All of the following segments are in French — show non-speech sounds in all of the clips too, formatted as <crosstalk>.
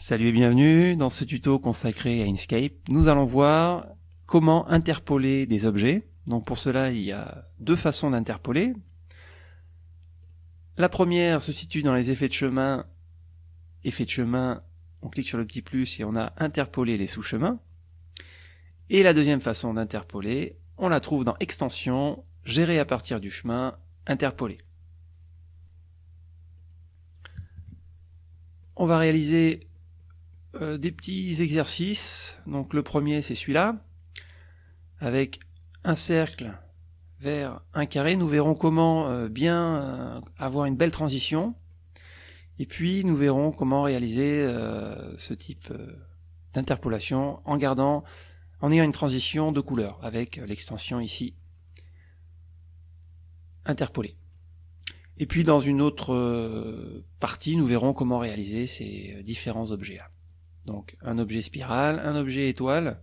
Salut et bienvenue dans ce tuto consacré à Inkscape. Nous allons voir comment interpoler des objets. Donc pour cela, il y a deux façons d'interpoler. La première se situe dans les effets de chemin. Effet de chemin, on clique sur le petit plus et on a interpolé les sous-chemins. Et la deuxième façon d'interpoler, on la trouve dans Extension, Gérer à partir du chemin, Interpoler. On va réaliser euh, des petits exercices. Donc le premier c'est celui-là, avec un cercle vers un carré. Nous verrons comment euh, bien euh, avoir une belle transition. Et puis nous verrons comment réaliser ce type d'interpolation en gardant, en ayant une transition de couleur avec l'extension ici interpolée. Et puis dans une autre partie, nous verrons comment réaliser ces différents objets-là. Donc un objet spirale, un objet étoile,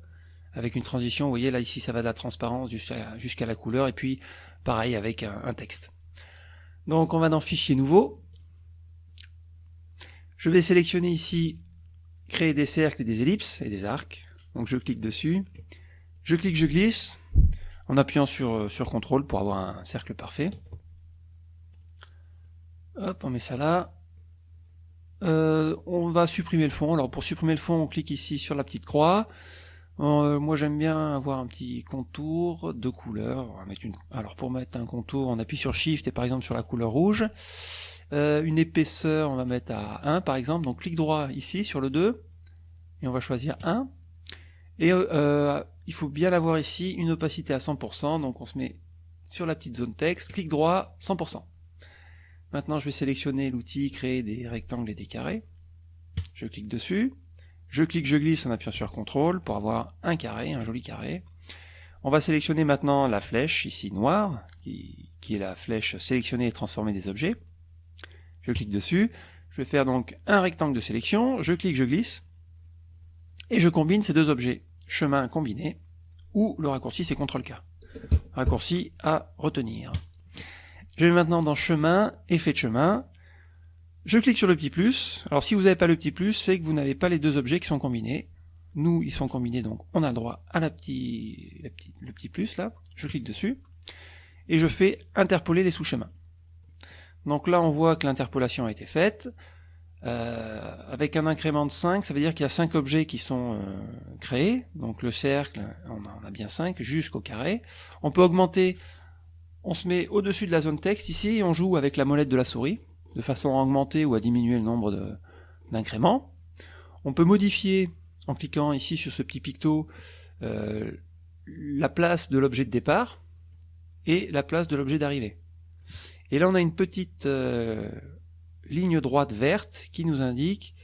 avec une transition, vous voyez là ici ça va de la transparence jusqu'à la couleur, et puis pareil avec un, texte. Donc on va dans Fichier nouveau. Je vais sélectionner ici créer des cercles et des ellipses et des arcs. Donc je clique dessus. Je clique, je glisse, en appuyant sur, sur CTRL pour avoir un cercle parfait. Hop, on met ça là. Euh, on va supprimer le fond. Alors pour supprimer le fond, on clique ici sur la petite croix. Euh, moi j'aime bien avoir un petit contour de couleur. Alors pour mettre un contour, on appuie sur Shift et par exemple sur la couleur rouge. Euh, une épaisseur, on va mettre à 1 par exemple. Donc clic droit ici sur le 2 et on va choisir 1. Et il faut bien avoir ici une opacité à 100%. Donc on se met sur la petite zone texte, clic droit 100%. Maintenant, je vais sélectionner l'outil créer des rectangles et des carrés. Je clique dessus. Je clique, je glisse en appuyant sur CTRL pour avoir un carré, un joli carré. On va sélectionner maintenant la flèche ici noire, qui, est la flèche sélectionner et transformer des objets. Je clique dessus. Je vais faire donc un rectangle de sélection. Je clique, je glisse. Et je combine ces deux objets. Chemin combiné, ou le raccourci c'est CTRL-K. Raccourci à retenir. Je vais maintenant dans chemin, effet de chemin. Je clique sur le petit plus. Alors si vous n'avez pas le petit plus, c'est que vous n'avez pas les deux objets qui sont combinés. Nous, ils sont combinés, donc on a droit à la petit, le petit plus là. Je clique dessus. Et je fais interpoler les sous-chemins. Donc là, on voit que l'interpolation a été faite. Euh, avec un incrément de 5, ça veut dire qu'il y a 5 objets qui sont euh, créés. Donc le cercle, on en a bien 5, jusqu'au carré. On peut augmenter on se met au-dessus de la zone texte ici et on joue avec la molette de la souris, de façon à augmenter ou à diminuer le nombre d'incréments. On peut modifier, en cliquant ici sur ce petit picto, euh, la place de l'objet de départ et la place de l'objet d'arrivée. Et là on a une petite euh, ligne droite verte qui nous indique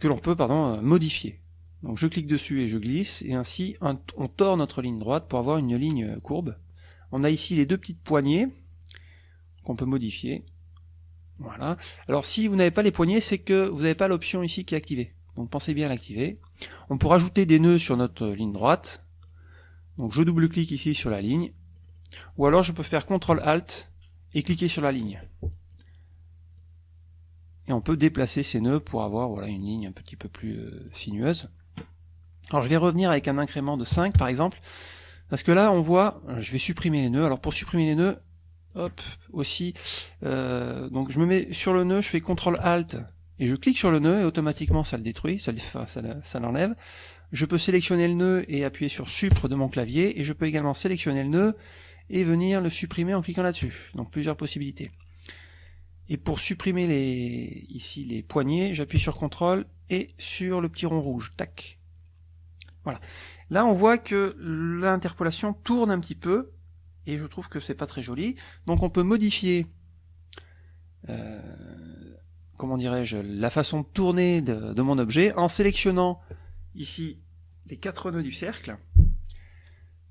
que l'on peut pardon, modifier. Donc je clique dessus et je glisse, et ainsi on tord notre ligne droite pour avoir une ligne courbe. On a ici les deux petites poignées qu'on peut modifier. Voilà. Alors si vous n'avez pas les poignées, c'est que vous n'avez pas l'option ici qui est activée. Donc pensez bien à l'activer. On peut rajouter des nœuds sur notre ligne droite. Donc je double-clique ici sur la ligne. Ou alors je peux faire CTRL ALT et cliquer sur la ligne. Et on peut déplacer ces nœuds pour avoir voilà, une ligne un petit peu plus euh, sinueuse. Alors je vais revenir avec un incrément de 5 par exemple. Parce que là, on voit, je vais supprimer les nœuds. Alors pour supprimer les nœuds, hop, aussi, euh, donc je me mets sur le nœud, je fais CTRL ALT, et je clique sur le nœud, et automatiquement ça le détruit, ça, l'enlève. Je peux sélectionner le nœud et appuyer sur Supre de mon clavier, et je peux également sélectionner le nœud et venir le supprimer en cliquant là-dessus. Donc plusieurs possibilités. Et pour supprimer ici les poignées, j'appuie sur CTRL et sur le petit rond rouge. Tac. Voilà. Là, on voit que l'interpolation tourne un petit peu, et je trouve que c'est pas très joli. Donc on peut modifier, euh, comment dirais-je, la façon de tourner de, mon objet en sélectionnant ici les quatre nœuds du cercle.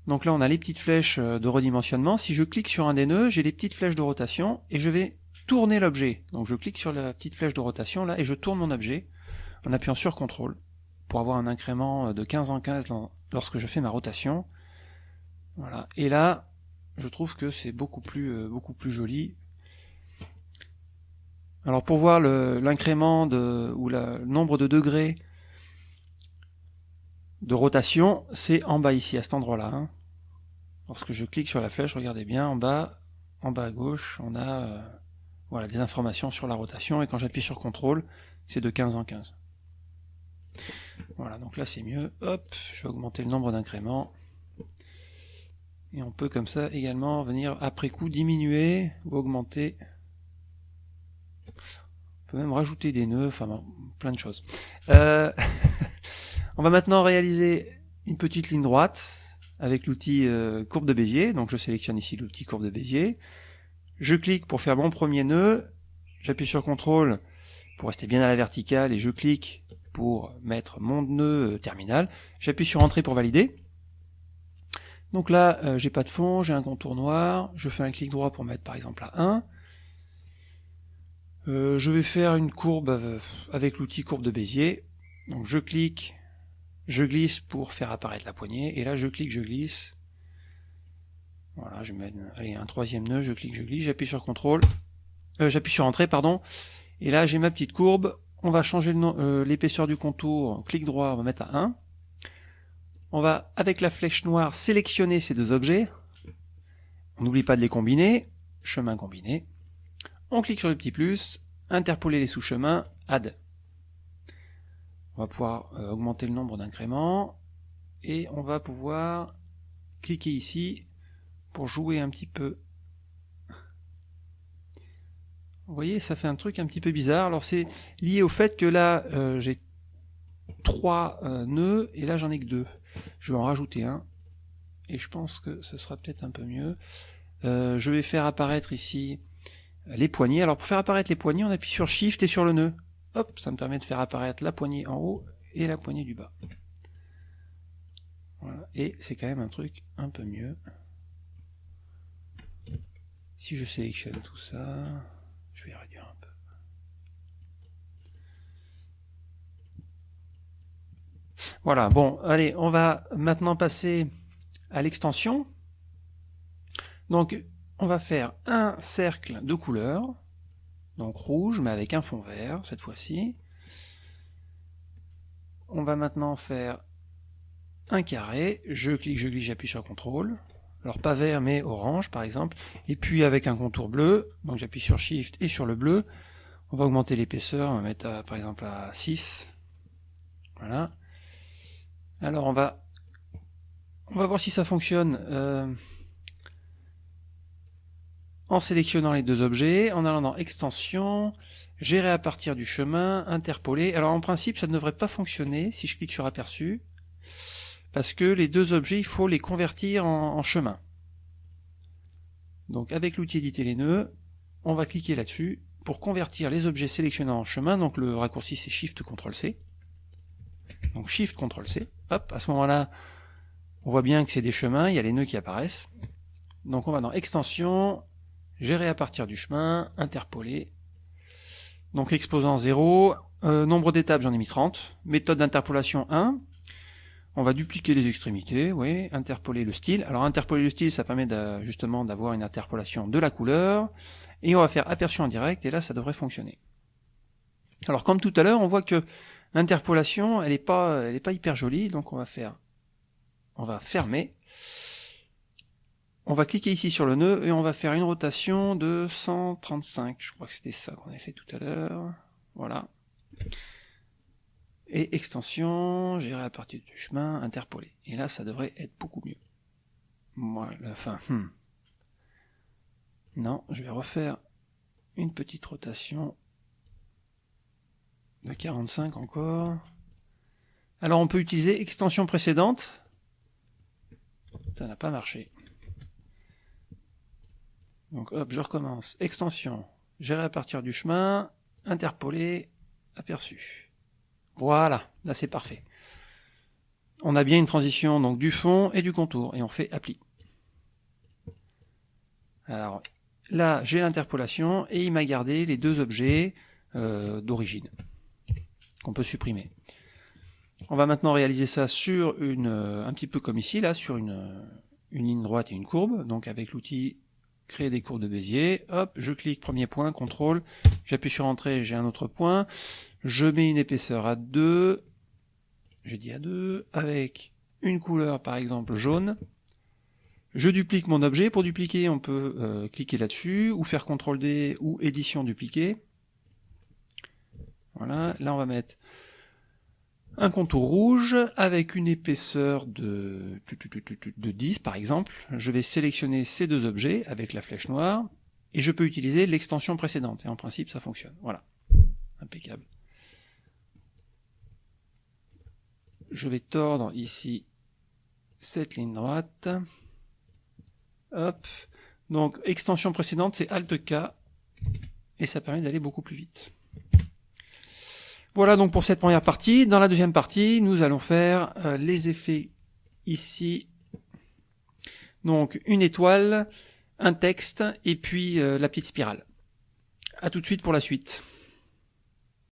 Donc là, on a les petites flèches euh, de redimensionnement. Si je clique sur un des nœuds, j'ai les petites flèches de rotation, et je vais tourner l'objet. Donc je clique sur la petite flèche de rotation, là, et je tourne mon objet, en appuyant sur CTRL, pour avoir un incrément de 15 en 15 dans, lorsque je fais ma rotation. Voilà. Et là, je trouve que c'est beaucoup plus, euh, joli. Alors pour voir l'incrément ou le nombre de degrés de rotation, c'est en bas ici, à cet endroit-là. Hein. Lorsque je clique sur la flèche, regardez bien, en bas, en bas à gauche, on a euh, voilà, des informations sur la rotation, et quand j'appuie sur CTRL, c'est de 15 en 15. Voilà, donc là c'est mieux. Hop, je vais augmenter le nombre d'incréments. Et on peut comme ça également venir après coup diminuer ou augmenter. On peut même rajouter des nœuds, enfin plein de choses. Euh, <laughs> on va maintenant réaliser une petite ligne droite avec l'outil euh, courbe de Bézier. Donc je sélectionne ici l'outil courbe de Bézier. Je clique pour faire mon premier nœud. J'appuie sur CTRL pour rester bien à la verticale et je clique pour mettre mon nœud euh, terminal. J'appuie sur Entrée pour valider. Donc là, euh, j'ai pas de fond, j'ai un contour noir, je fais un clic droit pour mettre par exemple à 1. Euh, je vais faire une courbe avec l'outil courbe de Bézier. Donc je clique, je glisse pour faire apparaître la poignée, et là je clique, je glisse. Voilà, je mets allez, un troisième nœud, je clique, je glisse, j'appuie sur CTRL, j'appuie sur Entrée, pardon, et là j'ai ma petite courbe, on va changer euh, l'épaisseur du contour, clic droit, on va mettre à 1. On va, avec la flèche noire, sélectionner ces deux objets. On n'oublie pas de les combiner, chemin combiné. On clique sur le petit plus, interpoler les sous-chemins, add. On va pouvoir euh, augmenter le nombre d'incréments, et on va pouvoir cliquer ici pour jouer un petit peu vous voyez, ça fait un truc un petit peu bizarre. Alors c'est lié au fait que là, euh, j'ai trois euh, nœuds, et là j'en ai que deux. Je vais en rajouter un, et je pense que ce sera peut-être un peu mieux. Euh, je vais faire apparaître ici les poignées. Alors pour faire apparaître les poignées, on appuie sur Shift et sur le nœud. Hop, ça me permet de faire apparaître la poignée en haut et la poignée du bas. Voilà. Et c'est quand même un truc un peu mieux. Si je sélectionne tout ça... Voilà, bon, allez, on va maintenant passer à l'extension. Donc, on va faire un cercle de couleur, donc rouge, mais avec un fond vert, cette fois-ci. On va maintenant faire un carré, je clique, je glisse, j'appuie sur CTRL, alors pas vert mais orange par exemple, et puis avec un contour bleu, donc j'appuie sur Shift et sur le bleu, on va augmenter l'épaisseur, on va mettre par exemple à 6, voilà. Alors on va on va voir si ça fonctionne euh, en sélectionnant les deux objets, en allant dans extension, gérer à partir du chemin, interpoler. Alors en principe ça ne devrait pas fonctionner si je clique sur aperçu, parce que les deux objets, il faut les convertir en, chemin. Donc avec l'outil éditer les nœuds, on va cliquer là-dessus pour convertir les objets sélectionnés en chemin, donc le raccourci c'est Shift CTRL C. Donc Shift CTRL C, hop, à ce moment-là, on voit bien que c'est des chemins, il y a les nœuds qui apparaissent. Donc on va dans Extension, Gérer à partir du chemin, Interpoler. Donc exposant 0, euh, nombre d'étapes j'en ai mis 30, méthode d'interpolation 1, on va dupliquer les extrémités, oui, interpoler le style. Alors interpoler le style, ça permet justement d'avoir une interpolation de la couleur. Et on va faire aperçu en direct, et là ça devrait fonctionner. Alors comme tout à l'heure, on voit que l'interpolation, elle n'est pas, pas hyper jolie, donc on va faire, on va fermer. On va cliquer ici sur le nœud et on va faire une rotation de 135. Je crois que c'était ça qu'on avait fait tout à l'heure. Voilà. Et extension, gérer à partir du chemin, interpoler. Et là, ça devrait être beaucoup mieux. Moi, la fin. Hmm. Non, je vais refaire une petite rotation de 45 encore. Alors on peut utiliser extension précédente. Ça n'a pas marché. Donc hop, je recommence. Extension, gérer à partir du chemin, interpoler, aperçu. Voilà, là c'est parfait. On a bien une transition donc du fond et du contour, et on fait appli. Alors là j'ai l'interpolation, et il m'a gardé les deux objets euh, d'origine, qu'on peut supprimer. On va maintenant réaliser ça sur une, un petit peu comme ici, là, sur une, une ligne droite et une courbe, donc avec l'outil créer des courbes de Bézier. Hop, je clique premier point, contrôle, j'appuie sur entrée, j'ai un autre point. Je mets une épaisseur à 2, j'ai dit à 2, avec une couleur par exemple jaune. Je duplique mon objet. Pour dupliquer, on peut euh, cliquer là-dessus, ou faire CTRL D, ou édition dupliquer. Voilà, là on va mettre un contour rouge avec une épaisseur de, de 10 par exemple. Je vais sélectionner ces deux objets avec la flèche noire et je peux utiliser l'extension précédente. Et en principe, ça fonctionne. Voilà. Impeccable. Je vais tordre ici cette ligne droite. Hop. Donc, extension précédente, c'est Alt K. Et ça permet d'aller beaucoup plus vite. Voilà donc pour cette première partie. Dans la deuxième partie, nous allons faire euh, les effets ici. Donc une étoile, un texte et puis euh, la petite spirale. A tout de suite pour la suite.